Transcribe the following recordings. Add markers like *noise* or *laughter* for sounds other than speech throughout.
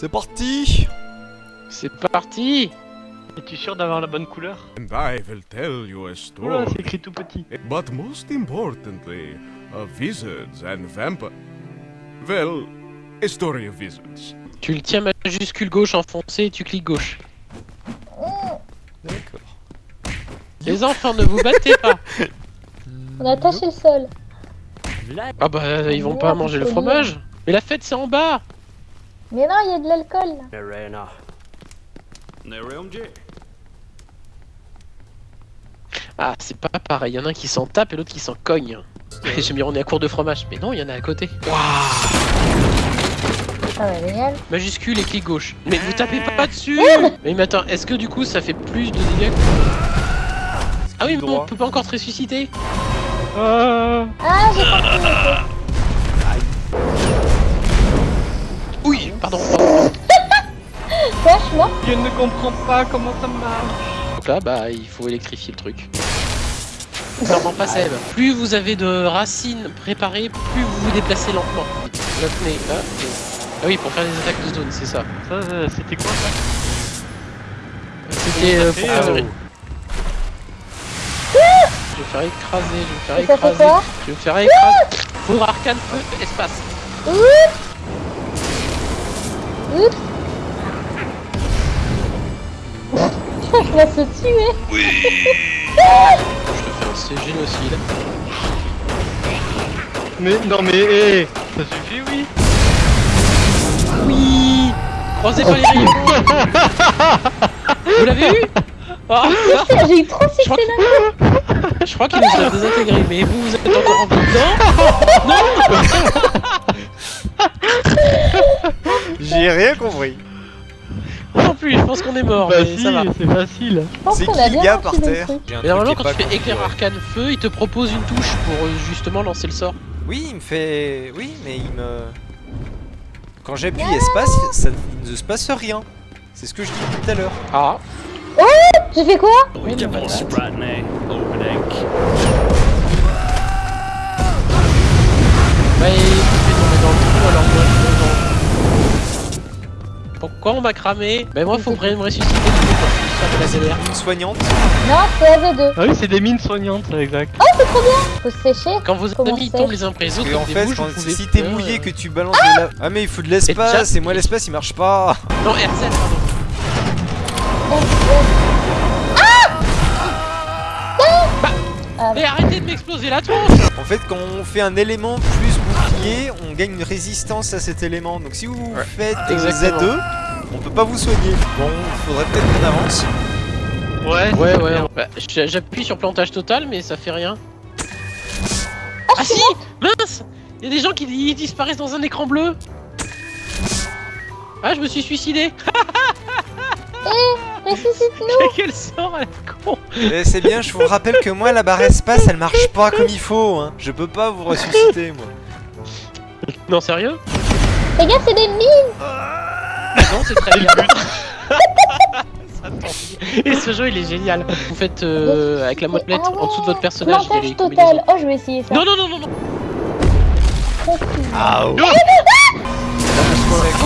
C'est parti C'est parti Es-tu sûr d'avoir la bonne couleur? And I will tell you a Oula, story. c'est écrit tout petit. But most importantly, of wizards and vampires. Well, a story of wizards. Tu le tiens majuscule gauche enfoncé et tu cliques gauche. D'accord. Les enfants, ne vous battez pas On a attaché le sol. Ah bah ils vont pas manger le fromage Mais la fête c'est en bas Mais non, il y a de l'alcool là. Ah c'est pas pareil, il y en a un qui s'en tape et l'autre qui s'en cogne. *laughs* J'ai mis on est à court de fromage, mais non il y en a à côté. Ah ouais, génial. Majuscule et clic gauche. Mais vous tapez pas dessus Mais mais attends, est-ce que du coup ça fait plus de dégâts que- Ah oui mais on peut pas encore te ressusciter Ah, Ah, j'ai compris. Je ne comprends pas comment ça marche. Donc là bah il faut électrifier le truc. Clairement pas Seb. Plus vous avez de racines préparées, plus vous vous déplacez lentement. Vous la tenez là. et- Ah oui pour faire des attaques de zone, c'est ça. Ça, euh, c'était quoi ça? C'était euh, pour euh, de- Je vais faire écraser, je vais Et faire écraser. Je vais faire écraser. Foudre arcane feu espace. Oups *laughs* Je vais se tuer. Je te fais un C génocide. Mais non mais hé, ça suffit oui. Oui. Croisez pas les rayons *laughs* Vous l'avez eu Ah, Putain, J'ai eu trop succès là *laughs* Je crois qu'il nous a désintégré, mais vous, vous êtes encore en vie dedans J'ai rien compris. Non plus, je pense qu'on est mort, bah mais si, ça va. c'est facile. C'est qui gars par terre truc. J'ai un Mais normalement, quand tu fais éclair arcane feu, il te propose une touche pour euh, justement lancer le sort. Oui, il me fait. Oui, mais il me. Quand j'appuie espace, ça ne se passe rien. C'est ce que je dis tout à l'heure. Ah J'ai fait quoi? Oui, une patate. Bah, et tu fais tomber dans le trou, alors moi. Pourquoi on m'a cramé Bah moi faut me ressusciter de la soignante. Non, c'est AV2. Ah oui, c'est des mines soignantes, ça, exact. Faut se sécher. Quand vos c'est tombent les uns après les autres, Et en fait, quand- pouvez si t'es mouillé euh, que tu balances de la. Ah, mais il faut de l'espace, et moi l'espace il marche pas. Non, RZ, pardon. Ah, Mais arrêtez de m'exploser la tronche En fait, quand on fait un élément plus on gagne une résistance à cet élément. Donc si vous Ouais. faites Exactement. Z2, on peut pas vous soigner. Bon, faudrait peut-être qu'on avance. Ouais, Ouais, ouais. bien. Bah, J'appuie sur plantage total, mais ça fait rien. Ah si Mince Il y a des gens qui disparaissent dans un écran bleu Ah, je me suis suicidé *laughs* Ressuscite-nous Quel sort à la con Eh, c'est bien, je vous rappelle que moi la barre espace elle marche pas comme il faut. Hein. Je peux pas vous ressusciter moi. Non, sérieux Fais gaffe, c'est des mines Non, c'est très bien. *laughs* Et ce jeu, il est génial. Vous faites euh, avec la molette Ah ouais. en dessous de votre personnage. les total. Oh, je vais essayer ça. Non, non, non, non, non. Ah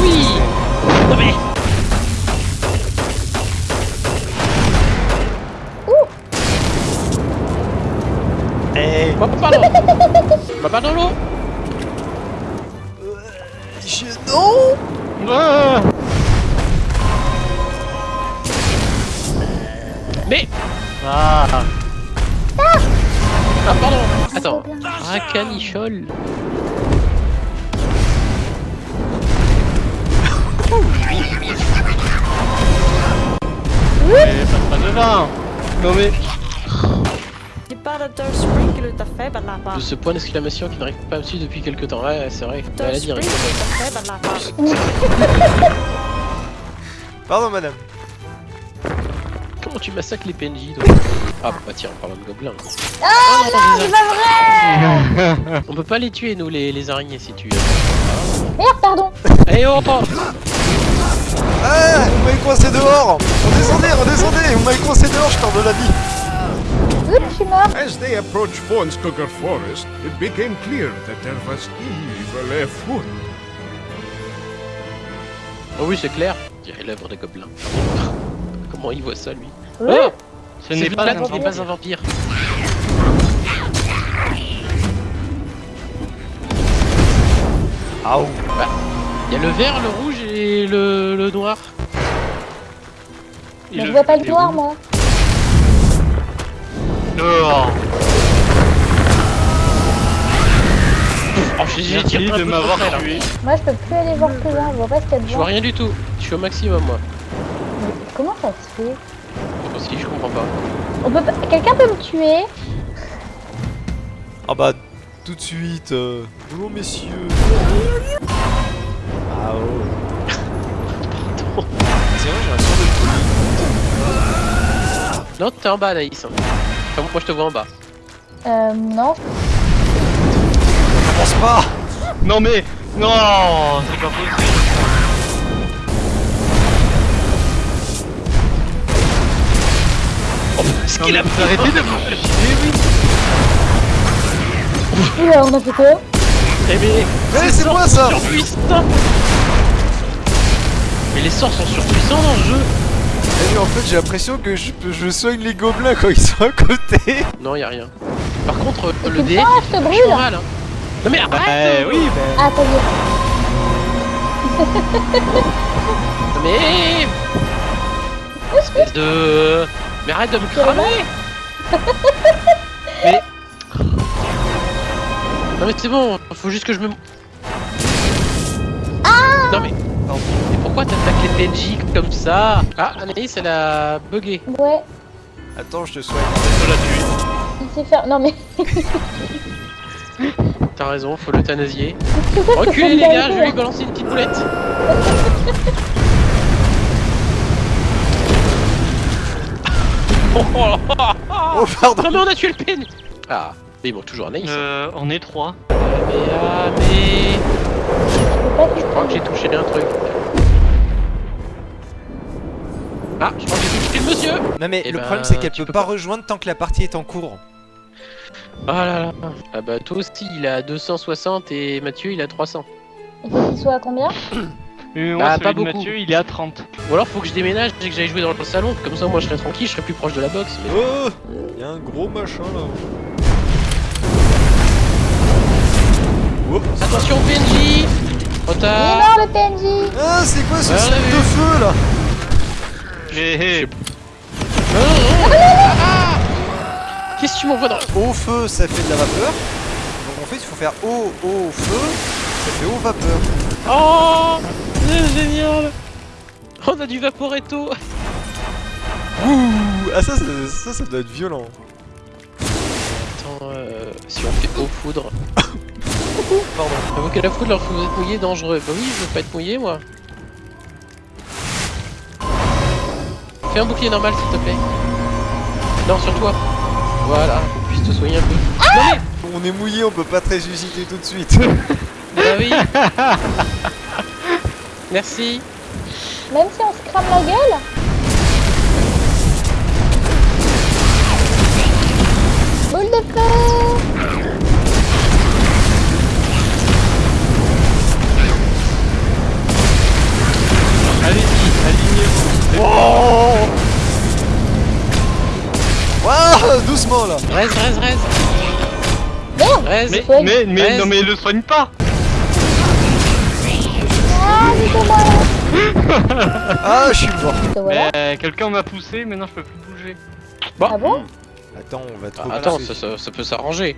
Oui Non mais Eh, Va pas dans Va pas dans l'eau Non Ah Mais Ah Ah, pardon Attends. Trop bien. Racanichol. Mais ça sera devant Non mais... De ce point d'exclamation qui n'arrive pas à me suivre depuis quelque temps? Ouais, c'est vrai. Elle a dit. Pardon madame. Comment tu massacres les PNJ toi? Ah bah tiens, en parlant de gobelins. Ah Oh, non, c'est pas vrai. *laughs* On peut pas les tuer nous les, les araignées si tu Merde, pardon. Eh oh oh Ah Vous m'avez coincé dehors. Redescendez, redescendez. Vous m'avez coincé dehors, je perds de la vie Oups, je suis mort As they approached Fornskugger Forest, it became clear that there was evil afoot. Oh oui, c'est clair. Je dirais l'œuvre des gobelins. *laughs* Comment il voit ça, lui Oui. Oh Ce n'est pas un vampire. pas un vampire. Aouh Il y a le vert, le rouge et le, le noir. Il Mais le- je vois pas le noir, moi. Dehors. Oh, j'ai j'ai Merci tiré de m'avoir tué. Moi, je peux plus aller voir plus loin. Je vois pas ce qu'il y a Je vois rien du tout. Je suis au maximum, moi. Mais Comment ça se fait? Moi aussi, je comprends pas. On peut pas... Quelqu'un peut me tuer? Ah bah, tout de suite. euh, Bonjour messieurs. Ah oh. Tiens, j'ai un sort de folie. Non, t'es en bas, Anaïs. Enfin, moi, je te vois en bas. Euh, non. Commence pas Non mais non, c'est pas possible. Ce Non, qu'il mais a vous arrêtez de me faire chier, oui. Oula, on a fait quoi? Eh mais, Mais c'est moi ça surpuissant Mais les sorts sont surpuissants dans le jeu En fait, j'ai l'impression que je, je soigne les gobelins quand ils sont à côté. Non, y a rien. Par contre, euh, le tu DF, sens, je te il brûle. mal, hein. Non mais arrête Eh oui, ben. Ah, ça y est. Non mais... Espèce de... Mais arrête de me cramer *laughs* Mais... Non mais c'est bon, faut juste que je me... mais... Pardon. Mais pourquoi t'attaques les PNJ comme ça Ah, Anaïs, elle a bugué. Ouais, Attends, je te soigne. Je la tue. il sait faire. Non, mais. *laughs* T'as raison, faut l'euthanasier. *laughs* Reculez les gars, je vais lui balancer une petite boulette. Oh, oh, oh, oh. Oh, pardon Non mais on a tué le PN Ah, mais bon, toujours Anaïs. Euh, on est trois. Mais ah, mais... Je crois que j'ai touché un truc. Ah, je crois que j'ai touché le monsieur Non mais Eh le ben, problème c'est qu'elle peut pas pas. rejoindre tant que la partie est en cours. Ah là là Ah bah toi aussi, il a 260 et Mathieu, il a 300. Il faut qu'il soit à combien moi, Bah, celui pas beaucoup. Mathieu, il est à 30. Ou alors faut que je déménage et que j'aille jouer dans le salon, comme ça moi je serai tranquille, je serai plus proche de la boxe. Mais... Oh Y'a un gros machin là. Oh. Attention PNJ Retard mort le PNJ Ah c'est quoi ce Ah, vu. de feu là Hé hé. Non, non, non. Ah Qu'est-ce que tu m'envoies dans... Au feu ça fait de la vapeur. Donc en fait il faut faire eau, eau, feu, ça fait eau vapeur. Oh C'est génial On a du vaporetto Ouh Ah ça, ça, ça, ça doit être violent. Attends, euh, si on fait eau *laughs* foudre... Pardon. J'avoue que la foudre, lorsque vous êtes mouillé, dangereux. Bah oui, je veux pas être mouillé, moi. Fais un bouclier normal, s'il te plaît. Non, sur toi. Voilà, qu'on puisse te soigner un peu. non mais On est mouillé, on peut pas te ressusciter tout de suite. *laughs* Bah oui *laughs* Merci Même si on se crame la gueule Boule de feu Reste, reste, reste Reste Mais, Soigne. mais, mais, Reste. non mais le soigne pas Ah, *laughs* Ah, je suis mort voilà. Mais quelqu'un m'a poussé, maintenant je peux plus bouger. Ah bon Attends, on va Ah, trop Attends, pousser. ça, ça- ça peut s'arranger.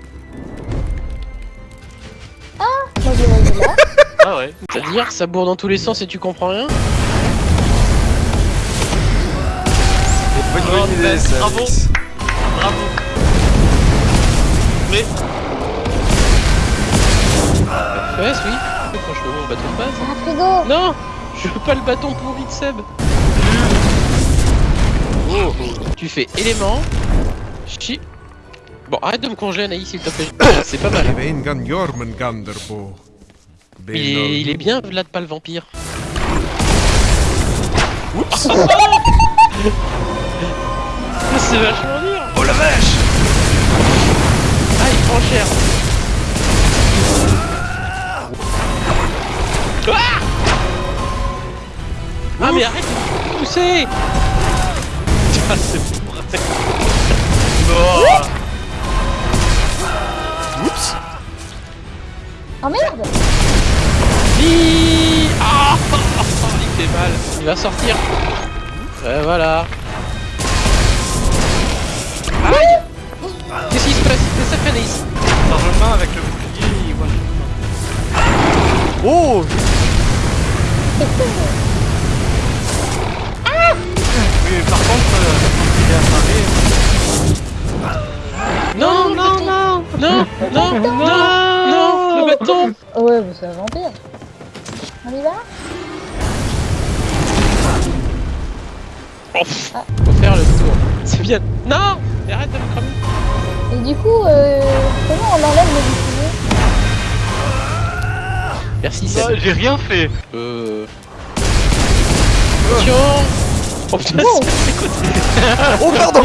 Moi je voyais là. *laughs* Ah ouais. C'est-à-dire, ça bourre dans tous les sens et tu comprends rien C'est pas une bonne idée ça. bravo. Bravo. Mais FPS, oui. Franchement, mon bâton de base. C'est un frigo Non Je veux pas le bâton pourri de Seb Oh, Tu fais élément. Chi. Bon, arrête de me congeler, Anaïs, s'il te plaît. *coughs* C'est pas mal. Il est, il est bien, Vlad, pas le vampire. Oups *laughs* C'est vachement dur Oh la vache Ah, il prend cher Ah Ah mais arrête de pousser *laughs* Ah, c'est vrai. Non. Oups Oh merde Hi Ah *laughs* Il fait mal. Il va sortir. Ouais, voilà. Non, non, non Non, non, non, non Le bâton Oh ouais, bah un vampire. On y va? Faut faire le tour. C'est bien. Non Mais arrête de me cramer. Et du coup, euh, comment on enlève le bouclier Merci Ah, Seb. j'ai rien fait. Euh... Attention Oh putain, Wow. *laughs* Oh pardon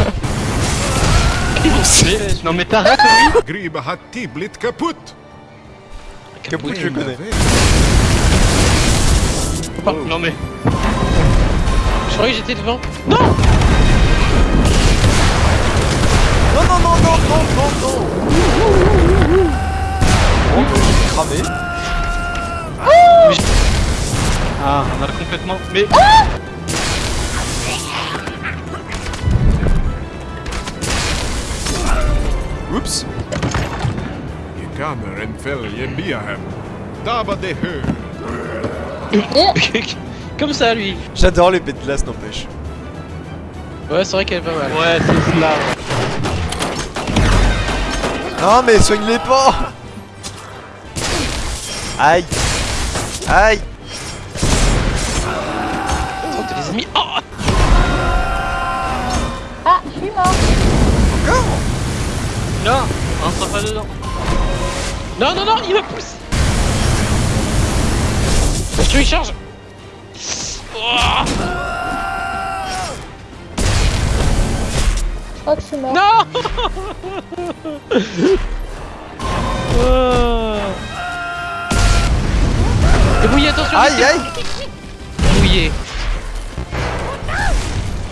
Non mais t'arrêtes, tiblit kaput. Capoute, je connais. Non mais. Je croyais que j'étais devant. Non Non, non, non, non, non, non, non Oh, j'ai cramé. Ah, on a complètement. Mais. Oups Je kamer en fel je biahem. Dava de. Comme ça, lui. J'adore les bêtes de glace, n'empêche. Ouais, c'est vrai qu'elle est pas mal. Ouais, c'est cela. Non, mais soigne-les pas Aïe Aïe Oh, t'as des ennemis. Oh Ah, je suis mort. Non, on sera pas dedans. Non, non, non, il me pousse Je te charge Oh Je crois que je suis mort. Non Oh. Débrouillez, attention Aïe, aïe Débrouillez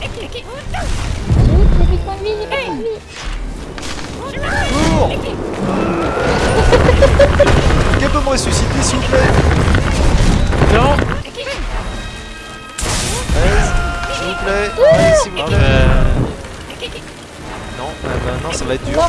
J'ai j'ai plus de points de vie, j'ai pas de points de vie. Cours Quelqu'un peut me ressusciter, s'il vous plaît Non S'il vous plaît Allez, s'il vous plaît. Non, euh, bah, non, ça va être dur.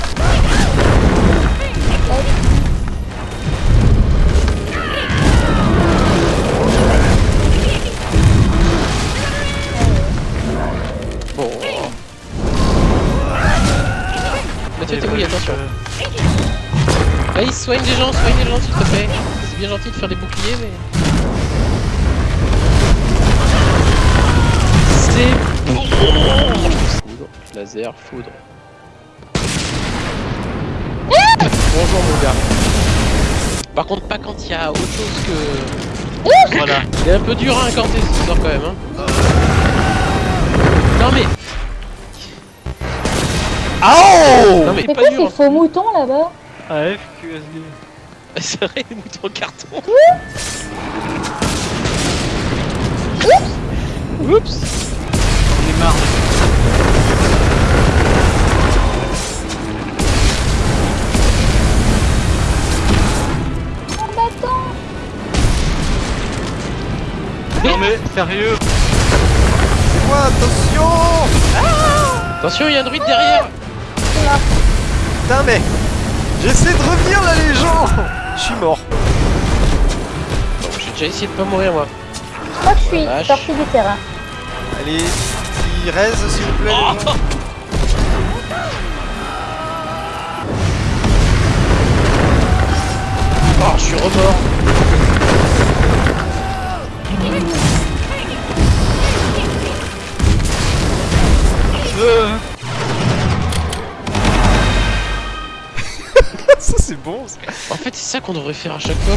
Mathieu, attention. Soigne les gens, soigne les gens s'il te plaît. C'est bien gentil de faire des boucliers, mais... C'est bon Foudre, laser, foudre. Bonjour mon gars. Par contre, pas quand il y a autre chose que... Voilà. Il est un peu dur à incanter ce sort quand même, hein. Non mais... Oh Non mais C'est quoi ces faux moutons là-bas AFQSD. *laughs* C'est vrai, les moutons en carton. Oups On est marre. Un bâton Non mais, sérieux. C'est moi, attention Attention, il y a un druide derrière Putain, mais J'essaie de revenir là, les gens Je suis mort. Bon, J'ai déjà essayé de pas mourir moi. Je crois que je suis Vache. sorti du terrain. Allez, petit raise, s'il vous plaît. les gens. Oh, je suis remort Euh... En fait, c'est ça qu'on devrait faire à chaque fois.